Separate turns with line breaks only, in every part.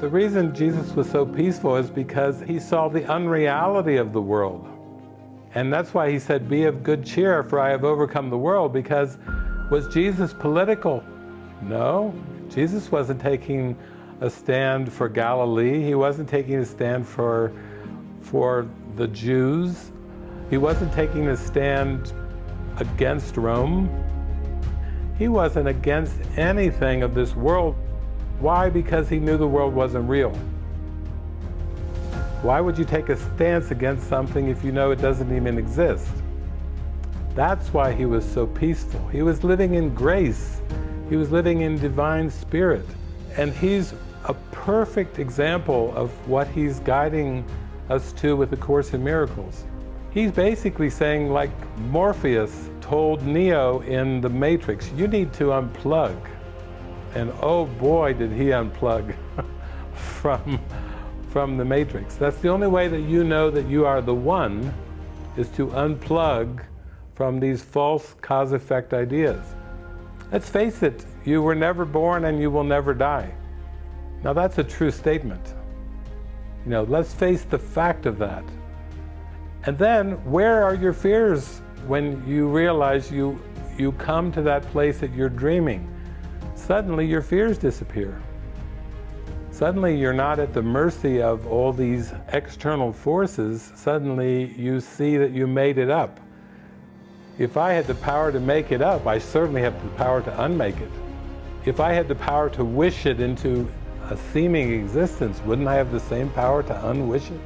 The reason Jesus was so peaceful is because he saw the unreality of the world. And that's why he said, be of good cheer, for I have overcome the world, because was Jesus political? No, Jesus wasn't taking a stand for Galilee. He wasn't taking a stand for, for the Jews. He wasn't taking a stand against Rome. He wasn't against anything of this world. Why? Because he knew the world wasn't real. Why would you take a stance against something if you know it doesn't even exist? That's why he was so peaceful. He was living in grace. He was living in divine spirit. And he's a perfect example of what he's guiding us to with the Course in Miracles. He's basically saying like Morpheus told Neo in The Matrix, you need to unplug. And oh boy, did he unplug from, from the matrix. That's the only way that you know that you are the one, is to unplug from these false cause-effect ideas. Let's face it, you were never born and you will never die. Now that's a true statement. You know, let's face the fact of that. And then, where are your fears when you realize you, you come to that place that you're dreaming? Suddenly your fears disappear. Suddenly you're not at the mercy of all these external forces. Suddenly you see that you made it up. If I had the power to make it up, I certainly have the power to unmake it. If I had the power to wish it into a seeming existence, wouldn't I have the same power to unwish it?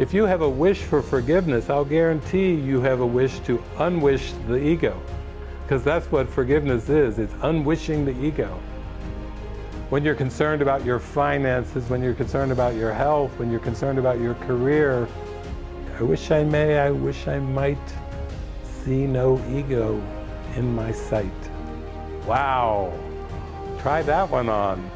If you have a wish for forgiveness, I'll guarantee you have a wish to unwish the ego. Because that's what forgiveness is, it's unwishing the ego. When you're concerned about your finances, when you're concerned about your health, when you're concerned about your career, I wish I may, I wish I might see no ego in my sight. Wow, try that one on.